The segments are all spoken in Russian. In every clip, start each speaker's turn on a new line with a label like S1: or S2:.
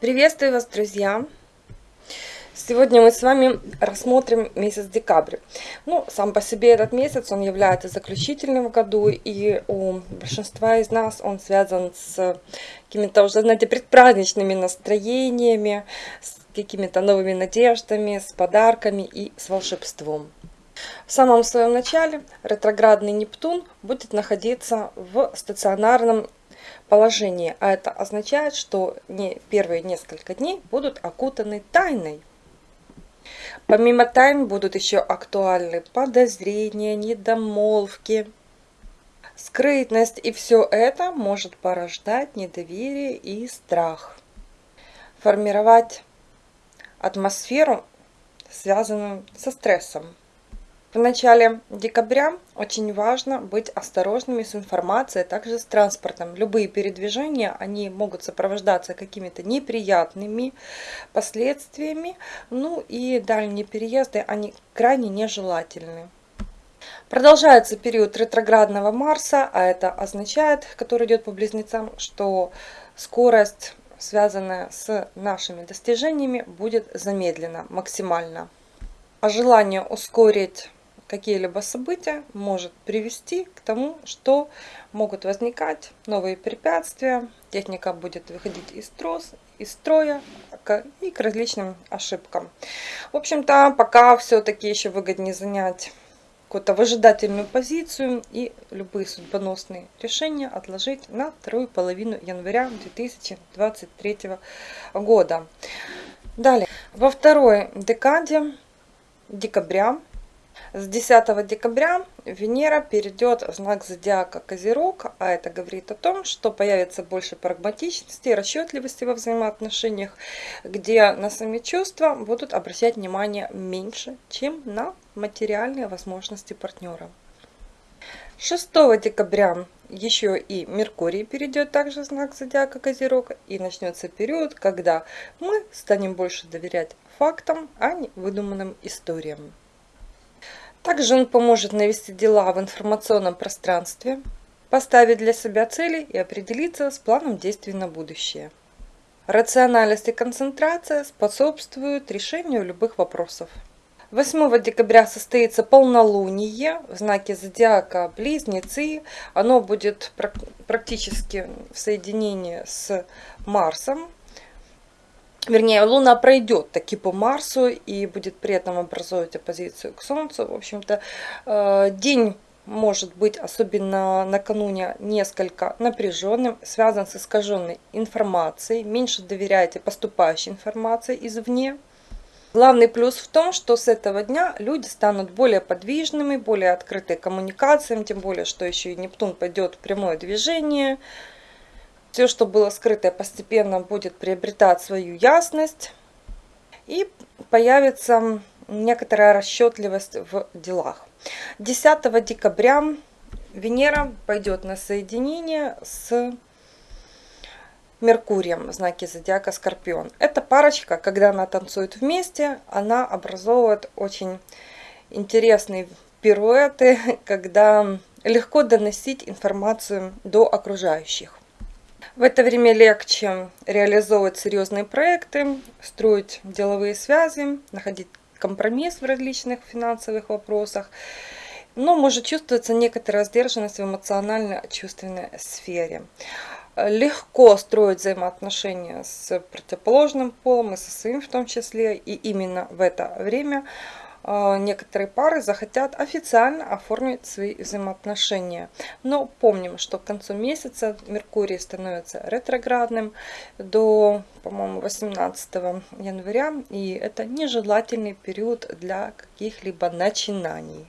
S1: Приветствую вас, друзья! Сегодня мы с вами рассмотрим месяц декабрь. Ну, сам по себе этот месяц, он является заключительным в году, и у большинства из нас он связан с какими-то уже, знаете, предпраздничными настроениями, с какими-то новыми надеждами, с подарками и с волшебством. В самом своем начале ретроградный Нептун будет находиться в стационарном положении, а это означает, что не первые несколько дней будут окутаны тайной. Помимо тайн будут еще актуальны подозрения, недомолвки, скрытность, и все это может порождать недоверие и страх. Формировать атмосферу, связанную со стрессом. В начале декабря очень важно быть осторожными с информацией, а также с транспортом. Любые передвижения, они могут сопровождаться какими-то неприятными последствиями, ну и дальние переезды, они крайне нежелательны. Продолжается период ретроградного Марса, а это означает, который идет по близнецам, что скорость, связанная с нашими достижениями, будет замедлена максимально. А желание ускорить какие-либо события может привести к тому, что могут возникать новые препятствия, техника будет выходить из, трос, из строя и к различным ошибкам. В общем-то, пока все-таки еще выгоднее занять какую-то выжидательную позицию и любые судьбоносные решения отложить на вторую половину января 2023 года. Далее, во второй декаде декабря с 10 декабря Венера перейдет в знак зодиака Козерог, а это говорит о том, что появится больше прагматичности расчетливости во взаимоотношениях, где на сами чувства будут обращать внимание меньше, чем на материальные возможности партнера. 6 декабря еще и Меркурий перейдет также в знак зодиака Козерог и начнется период, когда мы станем больше доверять фактам, а не выдуманным историям. Также он поможет навести дела в информационном пространстве, поставить для себя цели и определиться с планом действий на будущее. Рациональность и концентрация способствуют решению любых вопросов. 8 декабря состоится полнолуние в знаке зодиака Близнецы. Оно будет практически в соединении с Марсом, вернее, Луна пройдет таки по Марсу и будет при этом образовывать оппозицию к Солнцу. В общем-то, э, день может быть, особенно накануне, несколько напряженным, связан с искаженной информацией. Меньше доверяйте поступающей информации извне. Главный плюс в том, что с этого дня люди станут более подвижными, более открыты коммуникациям, тем более, что еще и Нептун пойдет в прямое движение – все, что было скрытое, постепенно будет приобретать свою ясность. И появится некоторая расчетливость в делах. 10 декабря Венера пойдет на соединение с Меркурием в знаке зодиака Скорпион. Эта парочка, когда она танцует вместе, она образовывает очень интересные пируэты, когда легко доносить информацию до окружающих. В это время легче реализовывать серьезные проекты, строить деловые связи, находить компромисс в различных финансовых вопросах. Но может чувствоваться некоторая сдержанность в эмоционально-чувственной сфере. Легко строить взаимоотношения с противоположным полом и со своим в том числе. И именно в это время некоторые пары захотят официально оформить свои взаимоотношения. Но помним, что к концу месяца Меркурий становится ретроградным до, по-моему, 18 января. И это нежелательный период для каких-либо начинаний.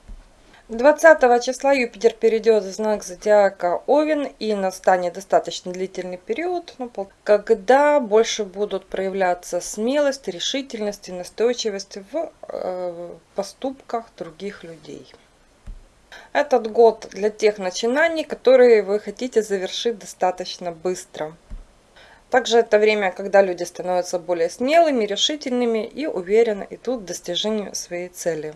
S1: 20 числа Юпитер перейдет в знак зодиака Овен и настанет достаточно длительный период, ну, когда больше будут проявляться смелость, решительность и настойчивость в э, поступках других людей. Этот год для тех начинаний, которые вы хотите завершить достаточно быстро. Также это время, когда люди становятся более смелыми, решительными и уверенно идут к достижению своей цели.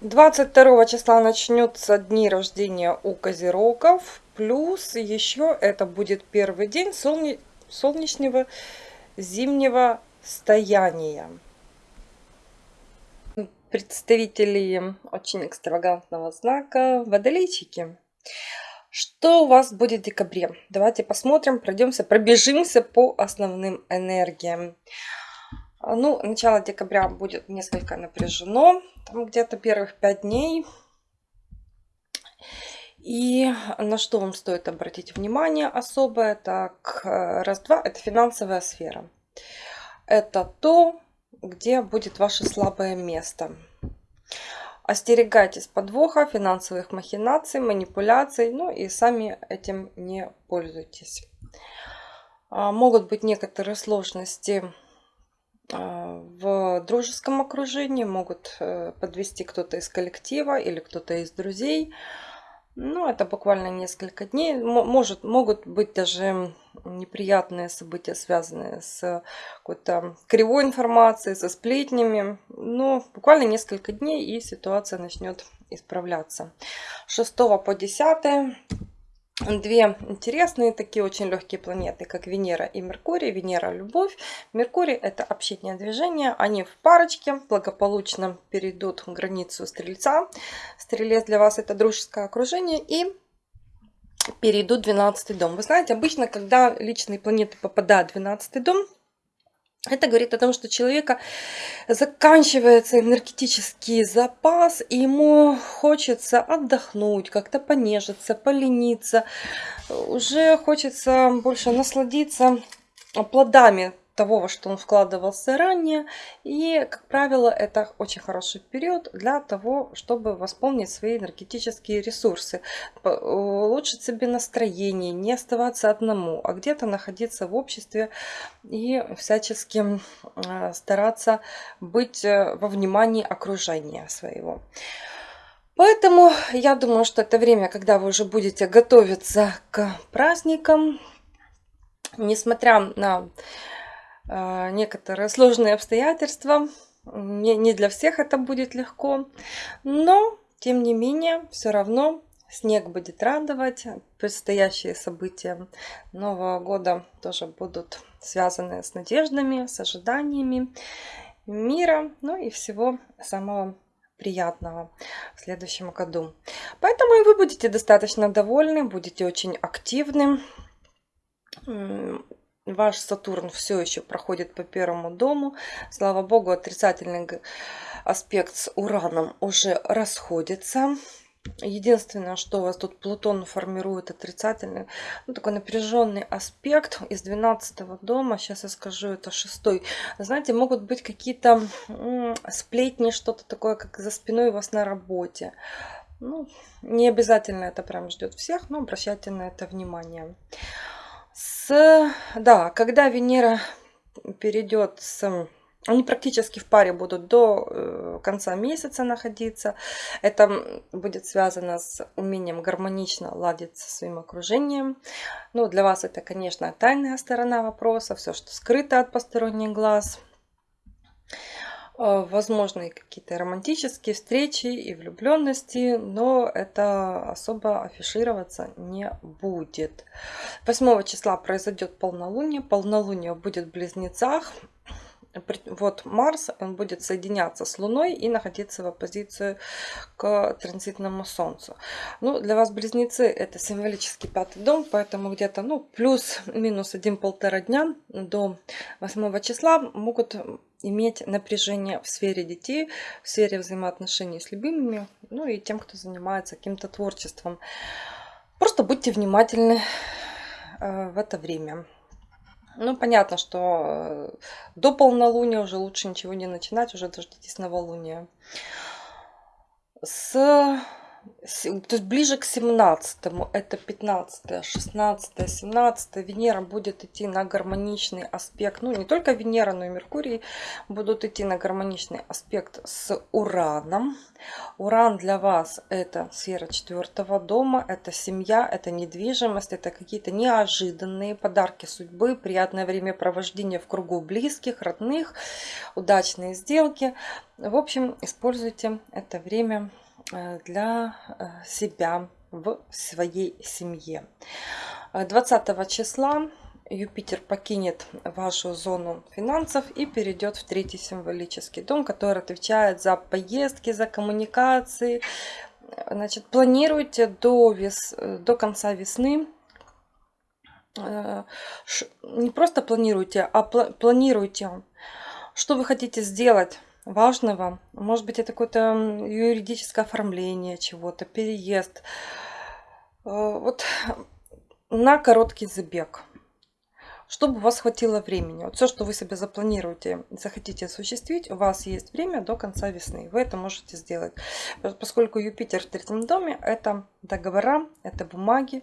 S1: 22 числа начнется дни рождения у козерогов. Плюс еще это будет первый день солне... солнечного зимнего стояния. Представители очень экстравагантного знака водолейчики. Что у вас будет в декабре? Давайте посмотрим, пройдемся, пробежимся по основным энергиям. Ну, начало декабря будет несколько напряжено, где-то первых пять дней. И на что вам стоит обратить внимание особое? Так, раз-два, это финансовая сфера. Это то, где будет ваше слабое место. Остерегайтесь подвоха, финансовых махинаций, манипуляций, ну и сами этим не пользуйтесь. А, могут быть некоторые сложности в дружеском окружении, могут э, подвести кто-то из коллектива или кто-то из друзей. Ну, это буквально несколько дней. Может, могут быть даже неприятные события, связанные с какой-то кривой информацией, со сплетнями. Но буквально несколько дней и ситуация начнет исправляться. 6 по 10 две интересные такие очень легкие планеты, как Венера и Меркурий. Венера – любовь, Меркурий – это общение движения. Они в парочке благополучно перейдут границу Стрельца. Стрелец для вас – это дружеское окружение. И перейдут в 12 дом. Вы знаете, обычно, когда личные планеты попадают в 12 дом, это говорит о том, что у человека заканчивается энергетический запас, и ему хочется отдохнуть, как-то понежиться, полениться. Уже хочется больше насладиться плодами того, во что он вкладывался ранее. И, как правило, это очень хороший период для того, чтобы восполнить свои энергетические ресурсы, улучшить себе настроение, не оставаться одному, а где-то находиться в обществе и всячески а, стараться быть э, во внимании окружения своего. Поэтому я думаю, что это время, когда вы уже будете готовиться к праздникам, несмотря на некоторые сложные обстоятельства. Не, не для всех это будет легко, но тем не менее все равно снег будет радовать. Предстоящие события Нового года тоже будут связаны с надеждами, с ожиданиями мира, ну и всего самого приятного в следующем году. Поэтому и вы будете достаточно довольны, будете очень активны Ваш Сатурн все еще проходит по первому дому. Слава богу, отрицательный аспект с Ураном уже расходится. Единственное, что у вас тут Плутон формирует отрицательный, ну, такой напряженный аспект из 12 дома. Сейчас я скажу, это шестой. Знаете, могут быть какие-то сплетни, что-то такое, как за спиной у вас на работе. Ну, не обязательно это прям ждет всех, но обращайте на это внимание с... Да, когда Венера перейдет с... Они практически в паре будут до э, конца месяца находиться. Это будет связано с умением гармонично ладить со своим окружением. Ну, для вас это, конечно, тайная сторона вопроса, все, что скрыто от посторонних глаз. Э, возможны какие-то романтические встречи и влюбленности, но это особо афишироваться не будет. 8 числа произойдет полнолуние. Полнолуние будет в близнецах. Вот Марс, он будет соединяться с Луной и находиться в оппозицию к транзитному Солнцу. Ну, для вас близнецы это символический пятый дом, поэтому где-то ну, плюс-минус один-полтора дня до 8 числа могут иметь напряжение в сфере детей, в сфере взаимоотношений с любимыми, ну и тем, кто занимается каким-то творчеством. Просто будьте внимательны э, в это время. Ну, понятно, что э, до полнолуния уже лучше ничего не начинать, уже дождитесь новолуния. С то есть ближе к 17 это 15 16 17 Венера будет идти на гармоничный аспект. Ну не только Венера но и Меркурий будут идти на гармоничный аспект с Ураном. Уран для вас это сфера четвертого дома это семья это недвижимость это какие-то неожиданные подарки судьбы приятное времяпровождение в кругу близких родных удачные сделки. В общем используйте это время для э, себя в своей семье. 20 числа Юпитер покинет вашу зону финансов и перейдет в третий символический дом, который отвечает за поездки, за коммуникации. Значит, планируйте до, вес, до конца весны э, не просто планируйте, а планируйте, что вы хотите сделать важного. Может быть, это какое-то юридическое оформление чего-то, переезд. Э, вот на короткий забег чтобы у вас хватило времени. Вот все, что вы себе запланируете, захотите осуществить, у вас есть время до конца весны. Вы это можете сделать. Поскольку Юпитер в третьем доме, это договора, это бумаги,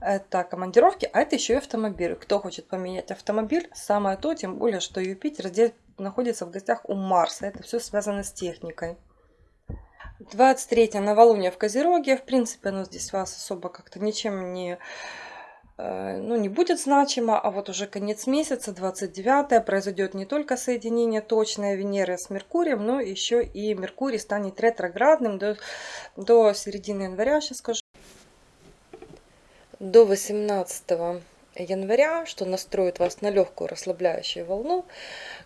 S1: это командировки, а это еще и автомобиль. Кто хочет поменять автомобиль, самое то, тем более, что Юпитер здесь находится в гостях у Марса. Это все связано с техникой. 23 новолуние в Козероге. В принципе, оно здесь вас особо как-то ничем не Э, ну, не будет значимо, а вот уже конец месяца, 29 произойдет не только соединение точное Венеры с Меркурием, но еще и Меркурий станет ретроградным до, до середины января, сейчас скажу. До 18 января, что настроит вас на легкую расслабляющую волну,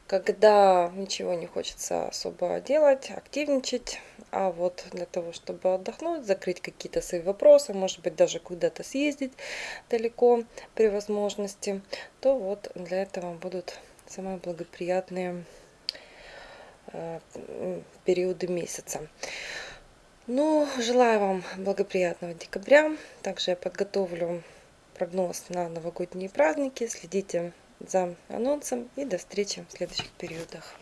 S1: когда ничего не хочется особо делать, активничать, а вот для того, чтобы отдохнуть, закрыть какие-то свои вопросы, может быть, даже куда-то съездить далеко при возможности, то вот для этого будут самые благоприятные э, периоды месяца. Ну, желаю вам благоприятного декабря. Также я подготовлю прогноз на новогодние праздники. Следите за анонсом и до встречи в следующих периодах.